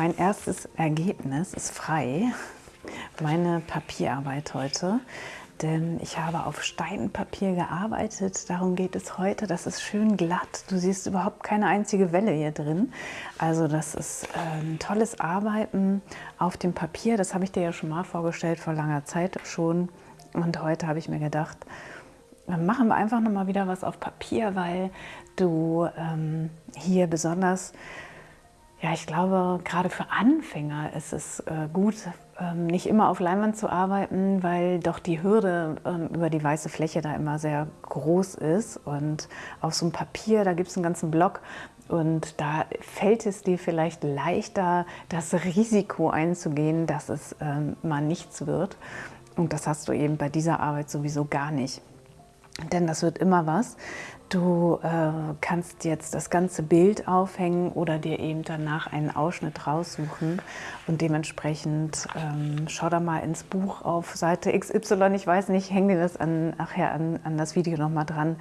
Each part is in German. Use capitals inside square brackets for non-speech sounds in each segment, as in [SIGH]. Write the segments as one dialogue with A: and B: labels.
A: Mein erstes Ergebnis ist frei. Meine Papierarbeit heute. Denn ich habe auf Steinpapier gearbeitet. Darum geht es heute. Das ist schön glatt. Du siehst überhaupt keine einzige Welle hier drin. Also das ist ein tolles Arbeiten auf dem Papier. Das habe ich dir ja schon mal vorgestellt, vor langer Zeit schon. Und heute habe ich mir gedacht, machen wir einfach noch mal wieder was auf Papier, weil du ähm, hier besonders ja, ich glaube, gerade für Anfänger ist es äh, gut, ähm, nicht immer auf Leinwand zu arbeiten, weil doch die Hürde ähm, über die weiße Fläche da immer sehr groß ist. Und auf so einem Papier, da gibt es einen ganzen Block und da fällt es dir vielleicht leichter, das Risiko einzugehen, dass es ähm, mal nichts wird. Und das hast du eben bei dieser Arbeit sowieso gar nicht. Denn das wird immer was. Du äh, kannst jetzt das ganze Bild aufhängen oder dir eben danach einen Ausschnitt raussuchen und dementsprechend ähm, schau da mal ins Buch auf Seite XY, ich weiß nicht, häng dir das an, nachher an, an das Video nochmal dran.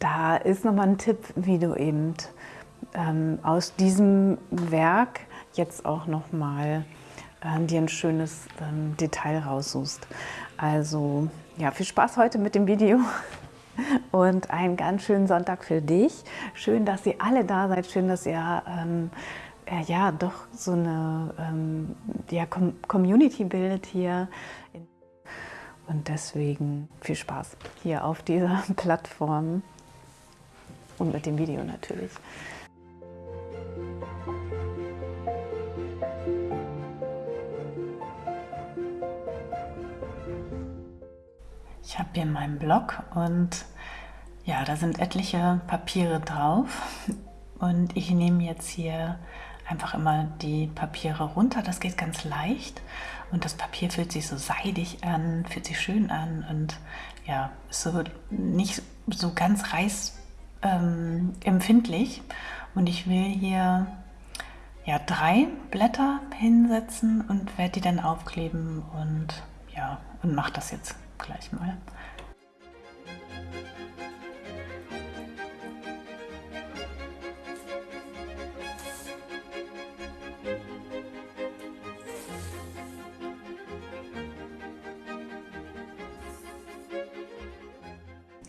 A: Da ist nochmal ein Tipp, wie du eben ähm, aus diesem Werk jetzt auch nochmal äh, dir ein schönes ähm, Detail raussuchst. Also ja, viel Spaß heute mit dem Video und einen ganz schönen Sonntag für dich. Schön, dass ihr alle da seid. Schön, dass ihr ähm, äh, ja doch so eine ähm, ja, Com Community bildet hier. Und deswegen viel Spaß hier auf dieser [LAUGHS] Plattform und mit dem Video natürlich. Ich habe hier meinen Blog und ja, da sind etliche Papiere drauf und ich nehme jetzt hier einfach immer die Papiere runter. Das geht ganz leicht und das Papier fühlt sich so seidig an, fühlt sich schön an und ja, ist so nicht so ganz reißempfindlich. Ähm, und ich will hier ja, drei Blätter hinsetzen und werde die dann aufkleben und ja, und mache das jetzt gleich mal.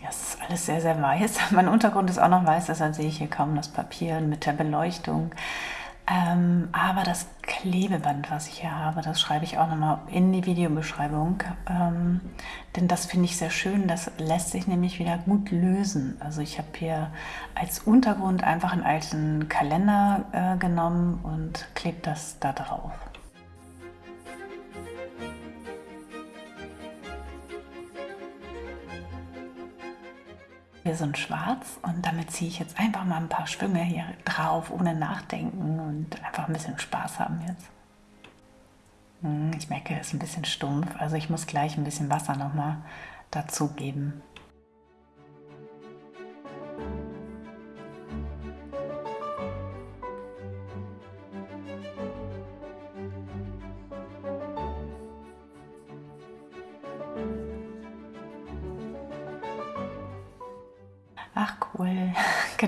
A: Ja, alles sehr, sehr weiß. [LAUGHS] Mein Untergrund ist auch noch weiß, deshalb sehe ich hier kaum das Papier mit der Beleuchtung. Ähm, aber das Klebeband, was ich hier habe, das schreibe ich auch nochmal in die Videobeschreibung. Ähm, denn das finde ich sehr schön, das lässt sich nämlich wieder gut lösen. Also ich habe hier als Untergrund einfach einen alten Kalender äh, genommen und klebe das da drauf. Hier so ein Schwarz und damit ziehe ich jetzt einfach mal ein paar Schwünge hier drauf, ohne nachdenken und einfach ein bisschen Spaß haben jetzt. Hm, ich merke, es ist ein bisschen stumpf, also ich muss gleich ein bisschen Wasser nochmal dazugeben.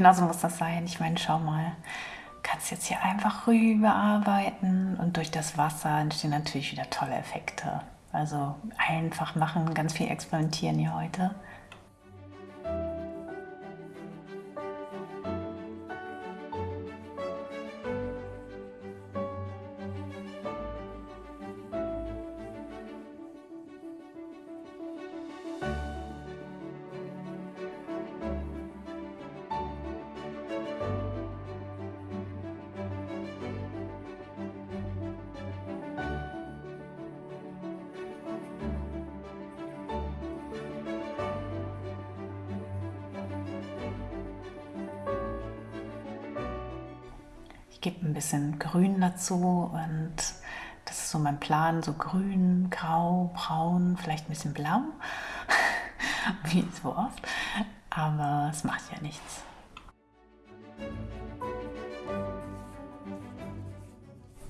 A: Genauso muss das sein. Ich meine, schau mal, kannst jetzt hier einfach rüber arbeiten und durch das Wasser entstehen natürlich wieder tolle Effekte. Also einfach machen, ganz viel experimentieren hier heute. Gebe ein bisschen Grün dazu und das ist so mein Plan, so grün, grau, braun, vielleicht ein bisschen blau, [LAUGHS] wie so oft, aber es macht ja nichts.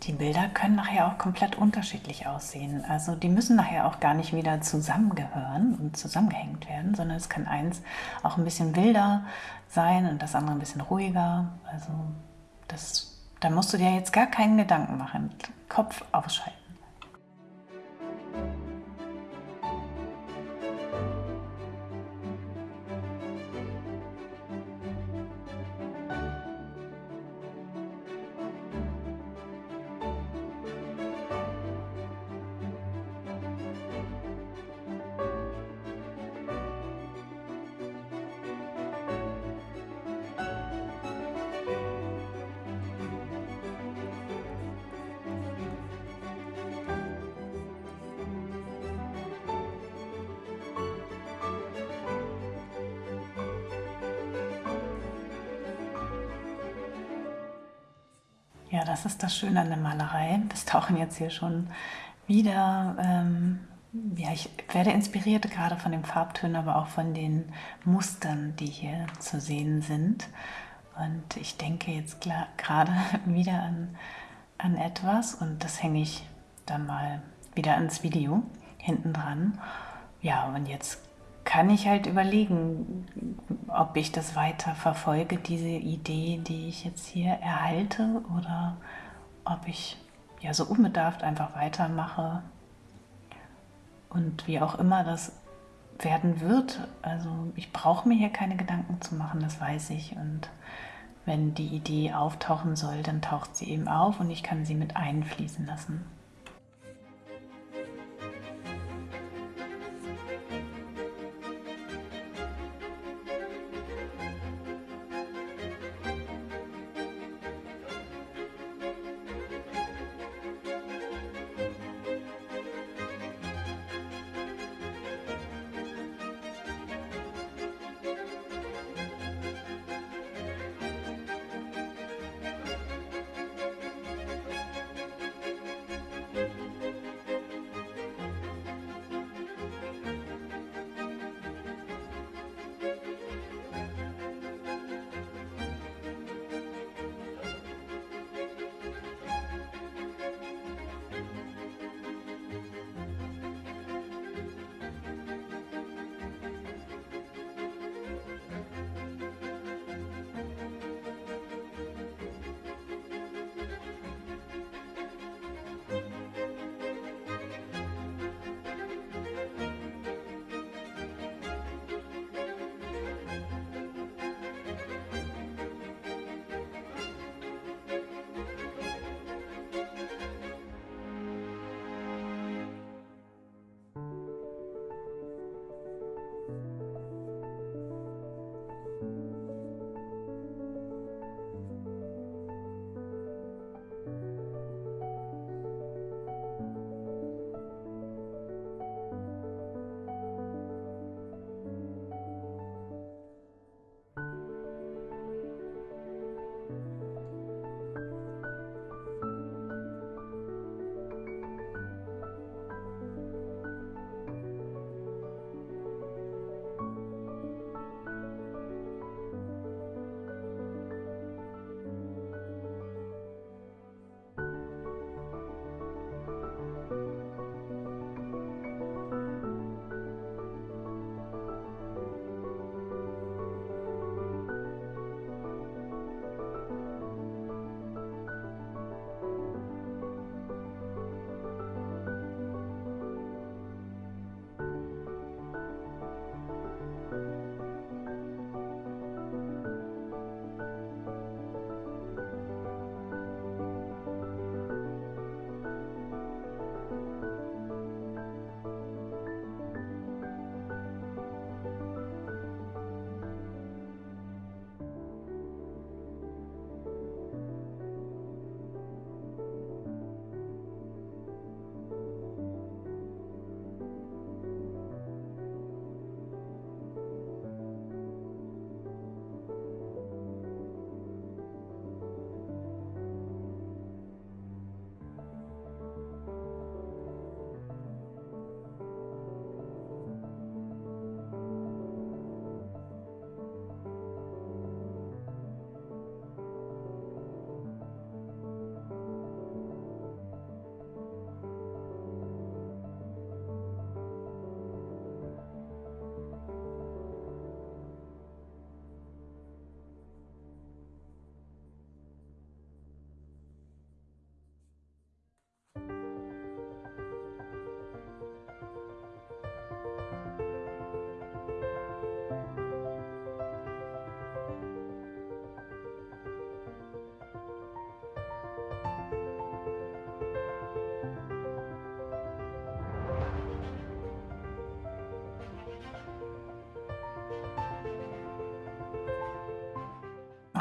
A: Die Bilder können nachher auch komplett unterschiedlich aussehen. Also die müssen nachher auch gar nicht wieder zusammengehören und zusammengehängt werden, sondern es kann eins auch ein bisschen wilder sein und das andere ein bisschen ruhiger. Also das Da musst du dir jetzt gar keinen Gedanken machen. Kopf ausschalten. Ja, das ist das Schöne an der Malerei. Wir tauchen jetzt hier schon wieder. Ähm, ja, ich werde inspiriert gerade von den Farbtönen, aber auch von den Mustern, die hier zu sehen sind. Und ich denke jetzt gerade [LAUGHS] wieder an, an etwas und das hänge ich dann mal wieder ans Video hinten dran. Ja, und jetzt kann ich halt überlegen, ob ich das weiter verfolge, diese Idee, die ich jetzt hier erhalte, oder ob ich ja so unbedarft einfach weitermache und wie auch immer das werden wird. Also ich brauche mir hier keine Gedanken zu machen, das weiß ich. Und wenn die Idee auftauchen soll, dann taucht sie eben auf und ich kann sie mit einfließen lassen.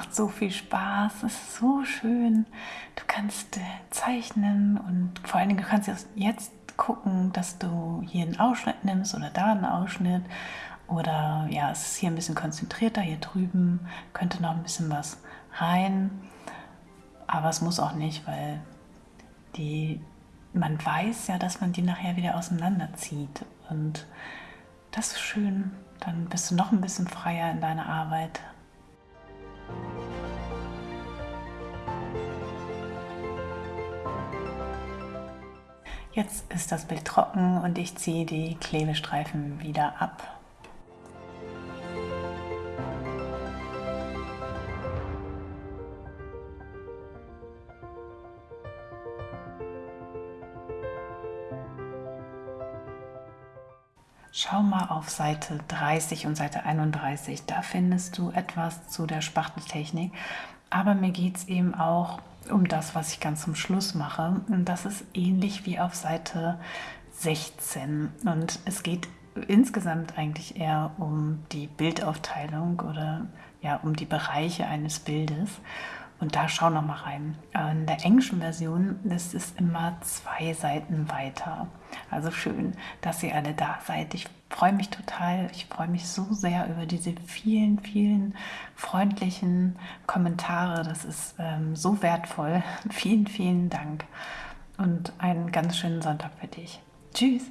A: Macht so viel Spaß, es ist so schön. Du kannst äh, zeichnen und vor allen Dingen du kannst jetzt gucken, dass du hier einen Ausschnitt nimmst oder da einen Ausschnitt. Oder ja, es ist hier ein bisschen konzentrierter, hier drüben könnte noch ein bisschen was rein, aber es muss auch nicht, weil die, man weiß ja, dass man die nachher wieder auseinanderzieht. Und das ist schön, dann bist du noch ein bisschen freier in deiner Arbeit. Jetzt ist das Bild trocken und ich ziehe die Klebestreifen wieder ab. Auf Seite 30 und Seite 31, da findest du etwas zu der Spachteltechnik. Aber mir geht es eben auch um das, was ich ganz zum Schluss mache. Und das ist ähnlich wie auf Seite 16. Und es geht insgesamt eigentlich eher um die Bildaufteilung oder ja, um die Bereiche eines Bildes. Und da schau noch mal rein. In der englischen Version ist es immer zwei Seiten weiter. Also schön, dass ihr alle da seid. Ich freue mich total. Ich freue mich so sehr über diese vielen, vielen freundlichen Kommentare. Das ist ähm, so wertvoll. [LAUGHS] Vielen, vielen Dank und einen ganz schönen Sonntag für dich. Tschüss.